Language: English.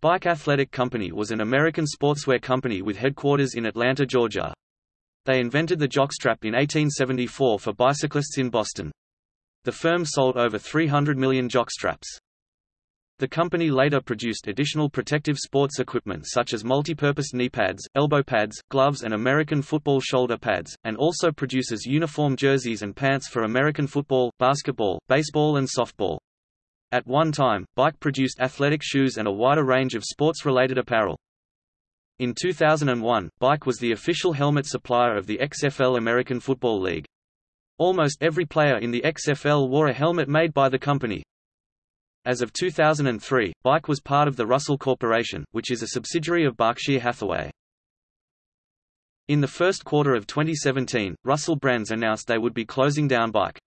Bike Athletic Company was an American sportswear company with headquarters in Atlanta, Georgia. They invented the jockstrap in 1874 for bicyclists in Boston. The firm sold over 300 million jockstraps. The company later produced additional protective sports equipment such as multi-purpose knee pads, elbow pads, gloves and American football shoulder pads, and also produces uniform jerseys and pants for American football, basketball, baseball and softball. At one time, Bike produced athletic shoes and a wider range of sports-related apparel. In 2001, Bike was the official helmet supplier of the XFL American Football League. Almost every player in the XFL wore a helmet made by the company. As of 2003, Bike was part of the Russell Corporation, which is a subsidiary of Berkshire Hathaway. In the first quarter of 2017, Russell Brands announced they would be closing down Bike.